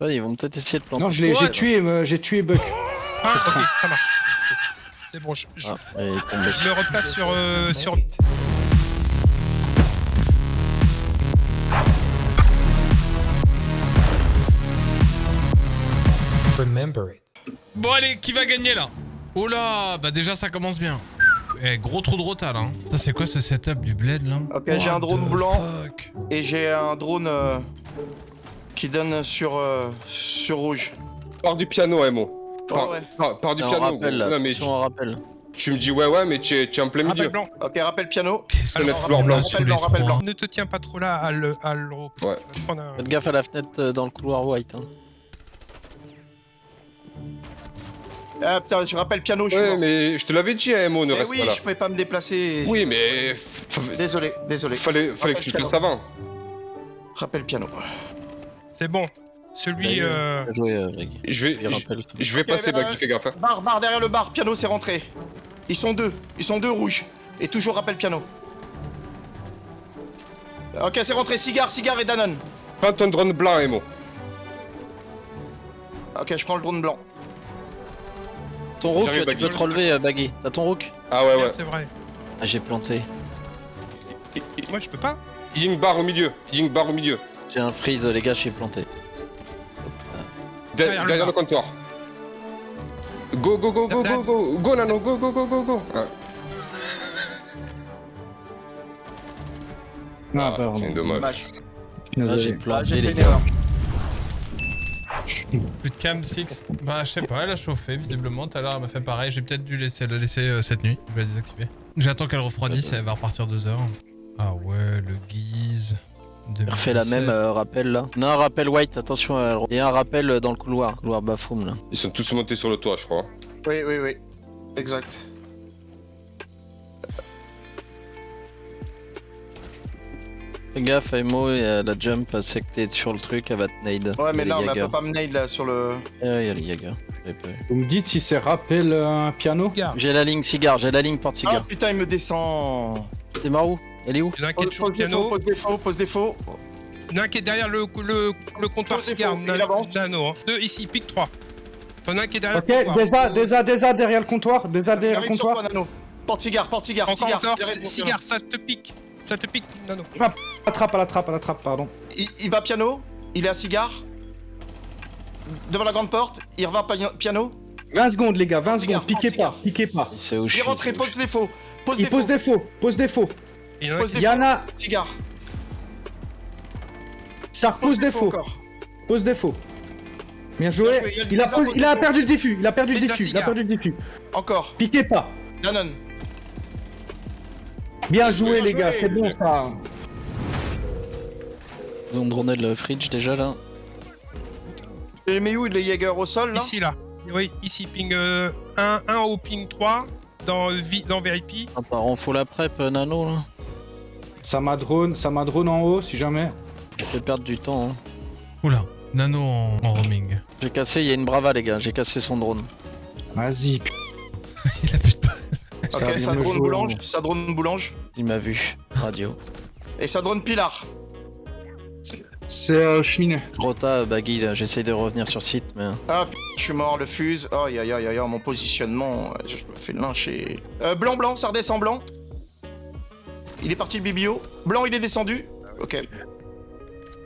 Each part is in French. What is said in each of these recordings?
Ouais, ils vont peut-être essayer de planter. Non, je l'ai, j'ai Ouais. tué, euh, j'ai tué Buck. Ah, ok, ça marche. C'est bon, je, je- Ah, je me replace sur, euh, sur... Remember it. Bon allez, qui va gagner là? Oh là, bah déjà ça commence bien. Eh, gros trou de rota là. hein. Ça c'est quoi ce setup du bled là? Ok, j'ai un drone blanc. fuck? Et j'ai un drone euh, qui donne sur, euh, sur rouge. Pars du piano, Emo. Ouais. pars du On piano. rappelle gros. là, Non, mais tu, on rappelle. tu me dis ouais, ouais, mais tu es, tu es en plein Rappel milieu. blanc. Ok, rappel piano. Qu'est-ce peux mettre fleur Rappel blanc, rappel blanc. Ne te tiens pas trop là à le- à l'euro. parce que Ouais. un- Faites gaffe à la fenêtre euh, dans le couloir white. Hein. Ah putain, je rappelle piano, je suis Ouais, mort. mais je te l'avais dit, Emo, ne Eh reste oui, pas là. je pouvais pas me déplacer. Oui, mais Désolé, désolé. fallait, fallait que tu le fasses avant. Rappel piano. C'est bon. Celui... Bah, euh, joué, euh. Je vais, je, vais passer, bah, Baggy, fais gaffe. hein. Bar, bar, derrière le bar, piano c'est rentré. Ils sont deux, ils sont deux rouges. Et toujours rappel piano. Ok, c'est rentré, cigare, cigare et Danone. Prends ton drone blanc, Emo. Ok, je prends le drone blanc. Ton rook, tu Baggy. peux te relever, euh, Baggy. T'as ton rook? Ah ouais, ouais. C'est vrai. Ah, j'ai planté. Moi, je peux pas. Ying bar au milieu. Ying bar au milieu. J'ai un freeze, les gars, j'ai planté. De- Derrière le derrière le bar. comptoir. Go, go, go, go, go, go. Go, Nano, go, go, go, go, go. Ah, Non, ah, pardon. c'est dommage. Dommage. Là, j'ai. Ah, planté, j'ai fait les gars. Plus de cam 6 Bah je sais pas, elle a chauffé visiblement. Tout à l'heure elle m'a fait pareil. J'ai peut-être dû laisser, la laisser euh, cette nuit. Je vais la désactiver. J'attends qu'elle refroidisse et elle va repartir 2 heures. Ah ouais, le guise. Il refait la même euh, rappel là. Non, un rappel white, attention. euh, Et un rappel euh, dans le couloir. Couloir bathroom là. Ils sont tous montés sur le toit, je crois. Oui, oui, oui. Exact. Fais gaffe, Emo, euh, la jump, c'est que t'es sur le truc, elle va te nade. Ouais, mais là, on Jaeger. pas me nail là sur le. Ah, il y a pas vu. Vous me dites si c'est rappel euh, un piano? Regarde. J'ai la ligne cigare, j'ai la ligne porte Ah cigare. putain, il me descend. C'est Marou Elle est où Il y en a un qui est Pose, toujours pose défaut, piano. pose défaut, pose défaut. Il y en a un qui est derrière le, le, le comptoir Pose cigare. il avance. Nano. Hein. Deux ici, pique 3. T'en as un qui est derrière Ok, le comptoir. déjà, déjà, déjà derrière le comptoir, déjà derrière le sur comptoir. toi, Nano. Porte cigare, porte cigare, Encore, cigare. encore, Derrière, cigare, ça te pique. Ça te pique, Nano. À la trappe, à la trappe, à la trappe, pardon. Il, il va piano, il est à cigare. Devant la grande porte, il revient pa- piano. 20 secondes, les gars, 20 Cigare, secondes, piquez pas, piquez pas. Il est rentré, pose? défaut. Pose Il défaut. pose défaut, pose défaut. Il y en a Pose qui- défaut. Yana, Cigare. ça pose défaut, pose défaut. Bien Bien joué. joué, il a Il il perdu le diffus, il a perdu le diffus, il a perdu le diffus. Encore. Piquez pas. Danone. Bien joué, Bien les joué. gars, c'est bon ça. Ils ont droné le fridge déjà là. Il met où les Jaeger au sol là? Ici, là. Oui, ici, ping 1, 1 au ping 3 dans, dans VIP. Ah, par on faut la prep, euh, Nano là. Ça m'a drone, ça m'a drone en haut si jamais. Je vais perdre du temps. Hein. Oula, Nano en, en roaming. J'ai cassé, il y a une brava les gars, j'ai cassé son drone. Vas-y. Il a plus de Ça Ok, ça drone boulange, ça drone boulange. Il m'a vu. Radio. Et ça drone pilar. C'est euh, cheminée. Rota, Baggy là, j'essaye de revenir sur site mais. Ah, p- je suis mort, le fuse. Oh, aïe, aïe, aïe, aïe, mon positionnement, euh, je me fais lyncher. Euh, blanc, blanc, ça redescend blanc. Il est parti le bibio. Blanc, il est descendu. Ok.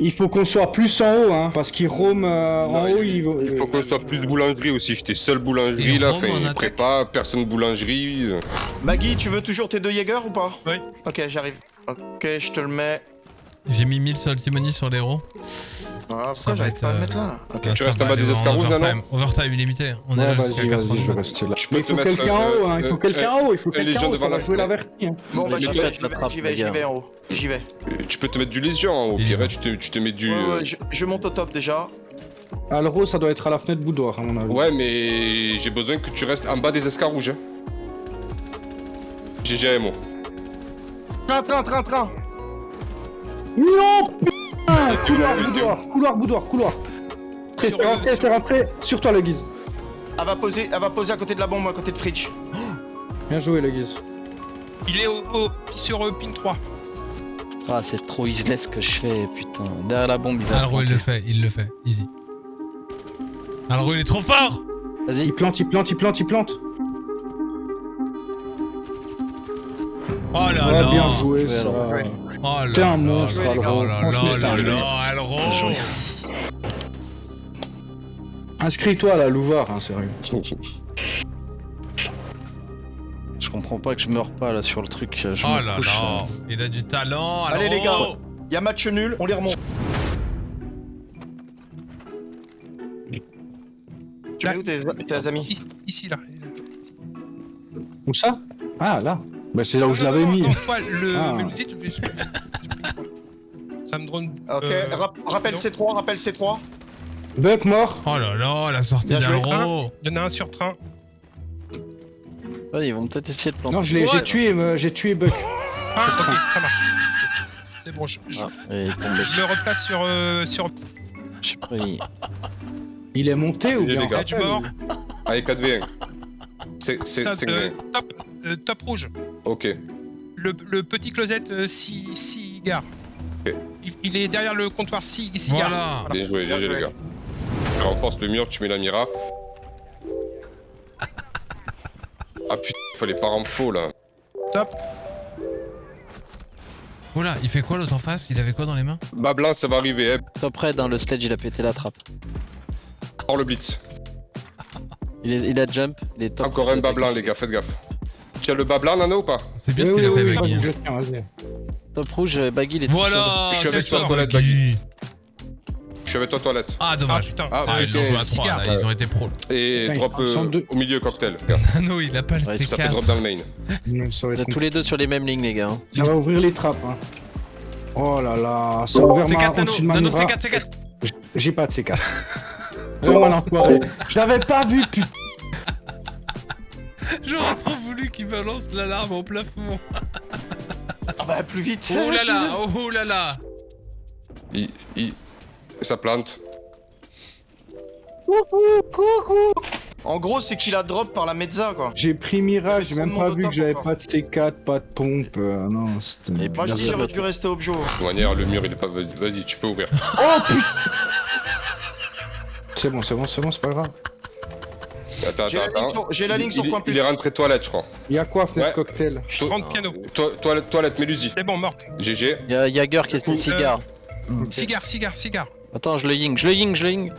Il faut qu'on soit plus en haut, hein, parce qu'il roam euh, en haut, il, Il faut qu'on soit plus de boulangerie aussi. J'étais seul boulangerie Et là. Fait, prépa, personne boulangerie. Maggie, tu veux toujours tes deux Jaeger ou pas Oui. Ok, j'arrive. Ok, je te le mets. J'ai mis 1000 sur sur l'héros. Ah, Ça j'arrive pas à le euh, mettre là Ok. Ah, Tu restes en bas des aller escargots, overtime. Illimité. On est là jusqu'à vas-y, 4 je vais rester là. Tu peux Mais il te faut mettre, quelqu'un en haut, hein, il faut euh, quelqu'un euh, en haut, il faut euh, quelqu'un en haut, ça va la- jouer l'averti. Hein. Bon, bah j'y vais, j'y vais, en haut. J'y vais. Euh, Tu peux te mettre du lésion en haut. Il y Pire, tu te, tu te mets du. Euh, je, monte au top déjà. Alro, ça doit être à la fenêtre boudoir, à mon avis. Ouais, mais j'ai besoin que tu restes en bas des escarrouges. Hein. GGMO. Train, train, train, train. Non putain Couloir boudoir, couloir boudoir, couloir. C'est rentré, sur- c'est rentré. Sur toi, le guise. Elle va poser, elle va poser à côté de la bombe, à côté de Fridge. Bien joué, le guise. Il est au, au- sur euh, ping 3. Ah c'est trop useless ce que je fais, putain. Derrière la bombe il va. Alro, il le fait, il le fait. Easy. Alro, il est trop fort Vas-y. Il plante, il plante, il plante, il plante. Oh là Ouais, là bien joué, joué, ça. Oh là T'es un là monstre, Alro. Oh là là. Alro joué. Inscris-toi à la Louvar, hein, sérieux. Je comprends pas que je meurs pas là sur le truc. Je Oh là couche, là euh. Il a du talent, Allez, Alro les gars. Il y a match nul, on les remonte. Tu es où tes, tes amis? Ici, là. Où ça? Ah, là. Bah, c'est là où Non, je l'avais mis. Non, toi, le Ah. Melusier, tu fais Ça me drone. Ok, euh, rap- rappelle non. C3, rappelle C3. Buck mort. Oh là là, la sortie d'Alro Il y en a un sur train. Ouais, ils vont peut-être essayer de planter. Non, je l'ai, What j'ai tué, euh, j'ai tué Buck. Ah, ok, ça marche. C'est bon, je, je- Ah, je me replace sur. Euh, sur... Je sais pas, il- Il est monté ou Il est bien. Edge mort. Allez, 4v1. C'est c'est Ça, c'est euh, top, euh, top rouge. Ok. Le, le petit closet euh, ci- cigare. Ok. Il, il est derrière le comptoir ci- cigare. Voilà Bien joué, bien joué, joué. les gars. Tu renforces le mur, tu mets la mira. Ah putain, fallait pas en faux là. Oh là, il fait quoi l'autre en face? Il avait quoi dans les mains? Bas blanc, ça va arriver, hein. Top raid, hein, le sledge il a pété la trappe. Hors le blitz. Il, est, il a jump, il est top. Encore un bas blanc, les gars, faites gaffe. Tu as le bas blanc, Nano, ou pas C'est bien Oui, ce qu'il oui, a fait, oui, Baggy. oui, je tiens, vas-y. Top rouge, euh, Baggy il est tout seul. Voilà Je suis avec toi, toilette, Baggy. Je suis avec toi, toilette. Ah, Ah dommage. putain. Ah, Ah, ils ont joué à Cigare. 3 là, ils ont été pros. là. Et Putain, drop euh, au milieu cocktail. Ah non, il a pas le Ouais, Ça peut C4. drop dans le main. On est tous les deux sur les mêmes lignes, les gars. hein. ça va ouvrir les trappes. Hein. Oh là là, ça a ouvert ma, C4 Nano, au-dessus de ma Nano Mira. C4, C4 J'ai pas de C4. Vraiment l'enfoiré. J'avais pas vu, putain. J'aurais trop voulu qu'il balance l'alarme au plafond. Ah bah plus vite. Oh là là, oh là là Il, il... Ça plante. En gros, c'est qu'il a drop par la mezza quoi. J'ai pris Mira, j'ai même pas vu que j'avais pas de C4, pas de pompe. euh, non, c'était. Et Moi je dis j'aurais dû rester objo. De toute manière, le mur, il est pas. Vas-y, vas-y, tu peux ouvrir. Oh putain C'est bon, c'est bon, c'est bon, c'est pas grave. Attends, J'ai la attends, ligne attends. la ligne Il, sur il- point il plus. est rentré toilette, je crois. Il y a quoi, fenêtre Ouais. cocktail 30 piano. To- toilette, toilette, Mélusi. C'est bon, morte. GG. Il y a Jagger qui est Euh, cigare. Cigare, cigare, cigare. Attends, je le ying, je le ying, je le ying.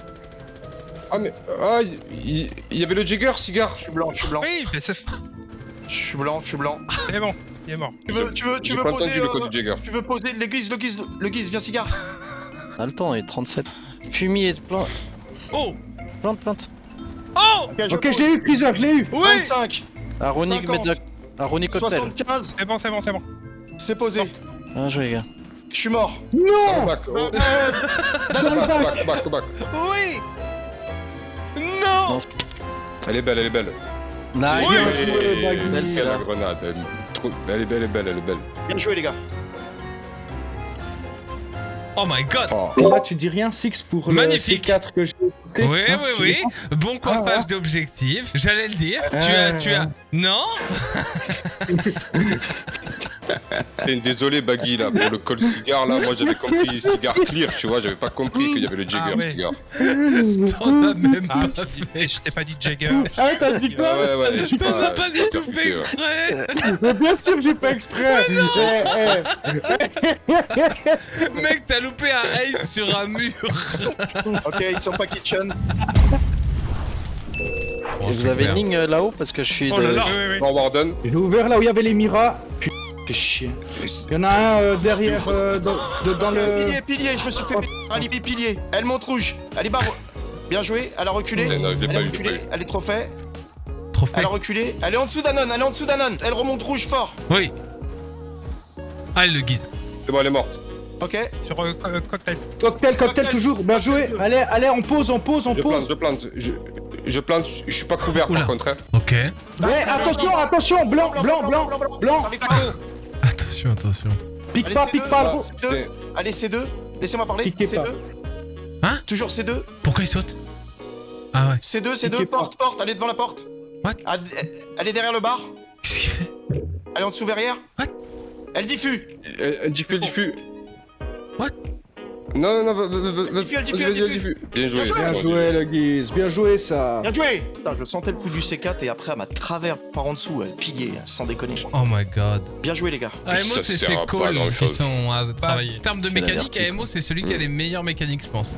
Ah, mais. Ah, il, il- il y avait le Jagger, cigare. Je suis blanc, je suis blanc. Oui, mais c'est Je suis blanc, je suis blanc. c'est bon. Il est mort. Tu veux, tu veux, tu veux pas poser. le euh, code du Jagger. Tu veux poser le guise, le guise, le guise, viens cigare. On a le temps, il est 37. Fumier, plante, Oh plante, plante. Ok, je l'ai eu, Freezer, je l'ai eu 25, Aronic, 50. Media... Aronic Cocktail. 75, C'est bon, c'est bon, c'est bon. c'est posé. Bien joué, les gars. Je suis mort. Oh, back, oh, Euh, back, back, back, back. Oui Non Elle est belle, elle est belle. Nice. Oui. Bien joué, Baggy. Belle, Belle, c'est la grenade. Est elle est belle, elle est belle, elle est belle. Bien joué les gars. Oh my god Oh. Et là, tu dis rien, Six, pour le Magnifique. C4 que j'ai écouté Oui, hein, oui, tu oui. Bon coiffage Ah, ouais. d'objectif. J'allais le dire. Tu Ouais, as, tu as. ouais. Non? Désolé, Baggy, là, pour le col cigare, là, moi j'avais compris cigare clear, tu vois, j'avais pas compris qu'il y avait le Jagger Ah cigare. T'en as même Ah, pas je t'ai pas dit Jagger. Ah, t'as dit Ah quoi ouais, ouais, T'en as pas du tout fait exprès. Mais Bien sûr que j'ai pas exprès. Eh, eh. Mec, t'as loupé un ace sur un mur. Ok, ils sont pas kitchen. Et vous avez une ligne euh, là-haut parce que je suis. Oh de- là là. Oui, oui, oui. Bon, Warden, J'ai ouvert là où il y avait les Mira. Putain, fais chier. Il y en a un euh, derrière, euh, dans, de- dans le... Pilier, pilier, je me suis fait alibi pilier. Elle monte rouge. Elle est barre. Bien joué, elle a reculé. Elle pas a eu, reculé, pas elle est trop fait. Trophée. Elle a reculé. Elle est en dessous d'Anon, elle est en dessous d'Anon. Elle remonte rouge fort. Oui. Ah, il le guise. c'est bon, elle est morte. Ok. Sur euh, co- cocktail. Cocktail, cocktail, Cocktail. toujours. Bien joué. Allez, allez, on pose, on pose, on Je plante, pose. je plante. Je, je plante, je suis pas couvert Oula. par contre. Hein. Ok. Mais attention, attention, blanc, blanc, blanc, blanc. Avec Taco. Attention, attention. Pique Allez, pas, C2, pique pas, Ah, gros. C2. Allez, C2. Laissez-moi parler. Piquez C2. pas. Hein Toujours C2. Pourquoi il saute Ah ouais. C2, Piquez C2. pas. Porte, porte. Elle est devant la porte. What est derrière le bar. Qu'est-ce qu'il fait Elle est en dessous verrière. What Elle diffuse. Elle, diffuse, elle diffuse. Non, non, non, va- va- va- va- Diffuse, vas-y, diffuse, diffuse. Bien joué. Bien joué, le Guise. Bien joué, ça. Bien joué Putain, je sentais le coup du C4 et après, elle m'a travers par en dessous, elle pillait, sans déconner. Oh my god. Bien joué, les gars. AMO, Ça c'est à pas calls qui sont à travailler. En termes de mécanique. AMO, c'est celui qui a les meilleures mécaniques, je pense.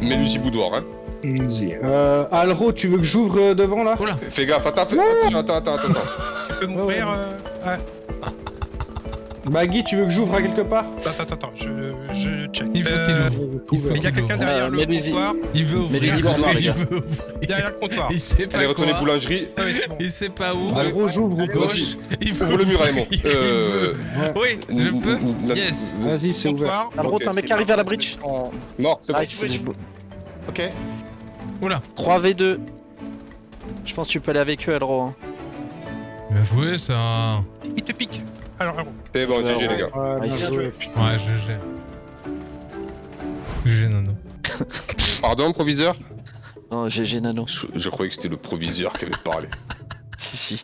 Mélusi boudoir, hein. Easy. Euh, Alro, tu veux que j'ouvre euh, devant là? Oula. Fais gaffe, attends, attends, attends, attends. attends. Tu peux m'ouvrir euh, ouais. Baggy, tu veux que j'ouvre à quelque part? Attends, attends, attends, je, je check. Il faut Euh, qu'il ouvre. Il faut Il y a quelqu'un derrière Euh, le comptoir. Il veut ouvrir. Voir, les Il gars. veut ouvrir. Derrière le comptoir. Il sait pas Allez, retournez boulangerie. Ah bon. Il sait pas où. Alro, j'ouvre ou Gauche. gauche Il veut Ouvre le mur, Raymond. Il Euh... veut. Oui, je peux. Yes. Vas-y, c'est ouvert. Alro, Ok, t'as un mec qui arrive à la bridge. En- Mort, c'est bon. Ok. Oula. 3v2. Je pense que tu peux aller avec eux, Alro. hein. Bien joué ça. Il te pique. Alors, alors. C'est bon, GG, les gars. Ouais, GG. GG Nano. Pardon, proviseur? Non, GG Nano. je, je croyais que c'était le proviseur qui avait parlé. Si, si.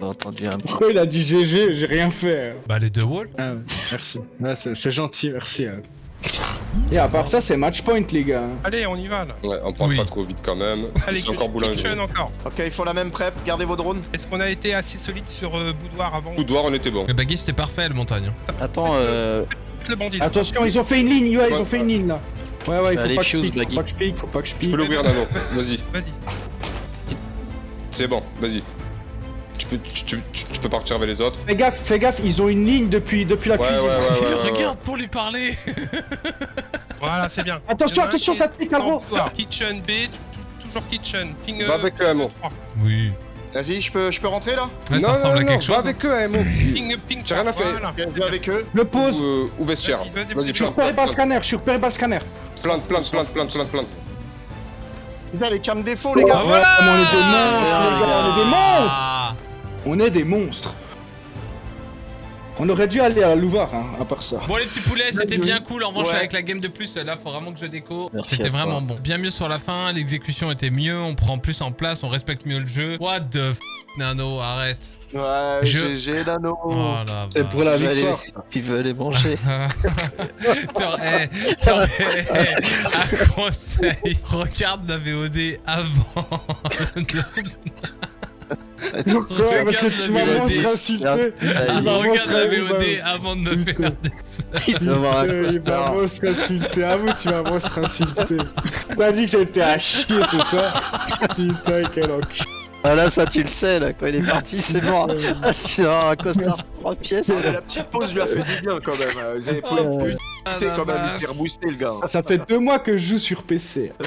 On a entendu un petit. Pourquoi il a dit GG J'ai rien fait. Bah les deux walls. Ah, merci. Ouais, c'est c'est gentil, merci. Et à part ça, c'est match point, les gars. Allez, on y va là. Ouais, on parle Oui. pas trop vite quand même. Allez, C'est encore boulangerie. kitchen encore. Ok, ils font la même prep, gardez vos drones. Est-ce qu'on a été assez solide sur euh, boudoir avant? Boudoir, on était bon. Le baggy c'était parfait le montagne. Attends, euh. Le bandit. là. Attention, ils ont fait une ligne, ouais, ils Ouais, ont fait une ligne là. Ouais, ouais, il faut Allez, pas que je fuse, pique, faut pas que je pique, faut pas que je peux l'ouvrir, Nano. Vas-y. Vas-y. C'est bon, vas-y. Tu peux, tu, tu- tu- tu peux partir avec les autres. Fais gaffe, fais gaffe, ils ont une ligne depuis, depuis la Ouais, cuisine. ouais, ouais. Il ouais, ouais. regarde pour lui parler. Voilà, c'est bien. Attention, attention, ça te pique, Alro. boudoir. Kitchen B, tou- tou- toujours kitchen. Ping. Va avec eux, Amo. trois. Oui. Vas-y, je peux, je peux rentrer là? Ouais, ça non, ressemble non, à non, quelque va chose. avec eux, Amo. Ping, ping. J'ai rien à faire. Vais avec eux. Le pose. Ou, euh, ou vestiaire. Vas-y. Je suis plante, repéré par le plante, scanner, je suis repéré par le scanner. plante, plante, plante, plante, plante, plante. Putain, les cams défauts, les gars. Ah, voilà on est des monstres, les gars, on est des monstres. On est des monstres. On aurait dû aller à Louvard, hein, à part ça. Bon les petits poulets, c'était bien cool. En revanche Ouais. avec la game de plus, là faut vraiment que je déco. C'était vraiment bon. Bien mieux sur la fin, l'exécution était mieux, on prend plus en place, on respecte mieux le jeu. What the f Nano, arrête. Ouais, Je- GG, Nano. Oh C'est pour la victoire. Tu veux aller manger T'aurais, t'aurais un conseil. Regarde la VOD avant. Ouais, parce que tu m'as insulté. Ah, Il m'a Regarde la VOD m'a- avant de me faire des Il Euh, m'a costard. monstre insulté. À vous, tu m'as monstre insulté. T'as dit que j'étais à chier, c'est ça Putain, quel enculé. Ah là, ça tu le sais, là, quand il est parti, c'est mort. Ah, c'est un costard 3 pièces. Ah, mais La petite pause lui a fait du bien quand même. euh, Vous avez Oh, pu la quand même, il s'est reboosté le gars. Ça fait deux mois que je joue sur PC.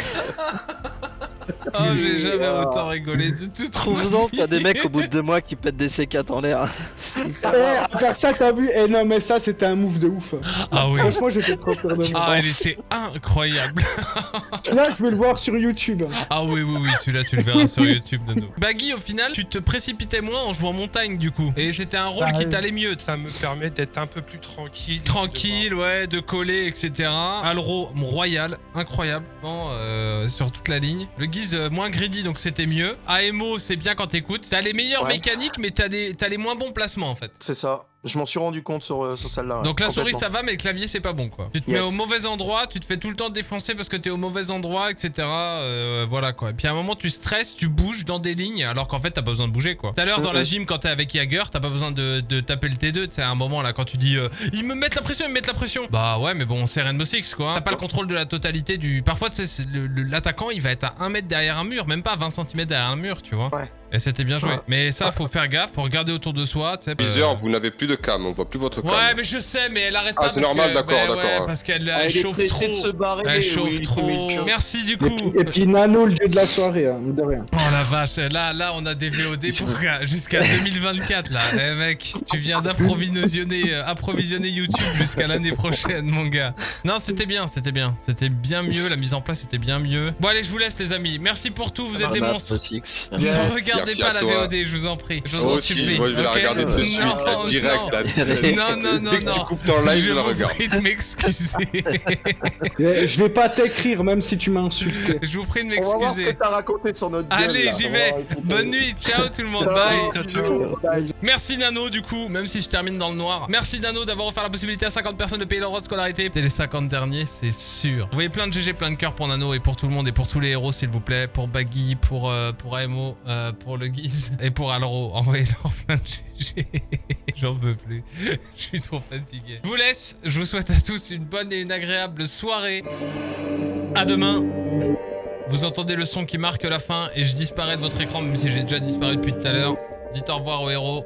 Oh, j'ai jamais autant rigolé de toute Trouve-en, t'as des mecs au bout de deux mois qui pètent des C4 en l'air. Eh, à part ça, t'as vu Eh non, mais ça, c'était un move de ouf. Ah oui. Franchement, j'étais trop fier de moi. Ah, il était incroyable. Là, je veux le voir sur YouTube. Ah oui, oui, oui, celui-là, tu le verras sur YouTube, Nano. Baggy, au final, tu te précipitais moins en jouant montagne, du coup. Et c'était un rôle Ah, qui oui. t'allait mieux. Ça me permet d'être un peu plus tranquille. Tranquille, ouais, de coller, etc. Alro, royal, incroyable, non, euh, sur toute la ligne. Le guise euh, moins greedy, donc c'était mieux. AMO, c'est bien quand t'écoutes. T'as les meilleures Ouais. mécaniques, mais t'as les moins bons placements, en fait. C'est ça. Je m'en suis rendu compte sur, euh, sur celle-là. Donc la souris ça va mais le clavier c'est pas bon quoi. Tu te Yes. mets au mauvais endroit, tu te fais tout le temps défoncer parce que t'es au mauvais endroit, etc. Euh, voilà quoi. Et puis à un moment tu stresses, tu bouges dans des lignes alors qu'en fait t'as pas besoin de bouger quoi. Tout à l'heure dans la gym quand t'es avec Jagger, t'as pas besoin de, de taper le T2. Tu sais à un moment là quand tu dis euh, ils me mettent la pression, ils me mettent la pression. Bah ouais mais bon c'est Rainbow Six quoi. hein. T'as pas le contrôle de la totalité du. Parfois c'est l'attaquant il va être à 1 mètre derrière un mur, même pas à 20 cm derrière un mur tu vois. Ouais. Et c'était bien joué. Ouais. Mais ça faut faire gaffe, faut regarder autour de soi. Euh, vous n'avez plus de cam, on voit plus votre cam. Ouais, mais je sais, mais elle arrête Ah, pas. c'est parce normal, que- d'accord, bah d'accord, ouais, hein. parce qu'elle Ah, chauffe trop. de se barrer. Elle chauffe oui, trop. Merci du Et coup. puis, et puis Nano, le dieu de la soirée, hein, de rien. Oh la vache, là, là, on a des VOD pour jusqu'à 2024 là. Eh mec, tu viens d'approvisionner, euh, approvisionner YouTube jusqu'à l'année prochaine, mon gars. Non, c'était bien, c'était bien, c'était bien mieux. La mise en place était bien mieux. Bon allez, je vous laisse les amis. Merci pour tout, vous êtes des Ah, monstres. Six. Yes. Regardez regardez pas la. VOD, je vous en prie. Je vous en supplie. moi je vais la regarder de suite, Non, là, direct. non. là. Non, non, non, Dès que tu coupes ton live, je, je la vous regarde. prie de m'excuser. Je vais pas t'écrire même si tu m'as insulté. je vous prie de On va voir ce que m'excuser. t'as raconté sur notre gueule, Allez, j'y vais. Bonne nuit, ciao tout le monde, bye. Merci Nano du coup, même si je termine dans le noir. Merci Nano d'avoir offert la possibilité à 50 personnes de payer leur droit de scolarité. C'était les 50 derniers, c'est sûr. Vous voyez plein de GG, plein de cœurs pour Nano et pour tout le monde et pour tous les héros s'il vous plaît. Pour Baggy, pour, euh, pour AMO, euh, pour le Guise et pour Alro. Envoyez-leur plein de GG. J'en peux plus. Je suis trop fatigué. Je vous laisse. Je vous souhaite à tous une bonne et une agréable soirée. À demain. Vous entendez le son qui marque la fin et je disparais de votre écran même si j'ai déjà disparu depuis tout à l'heure. Dites au revoir aux héros.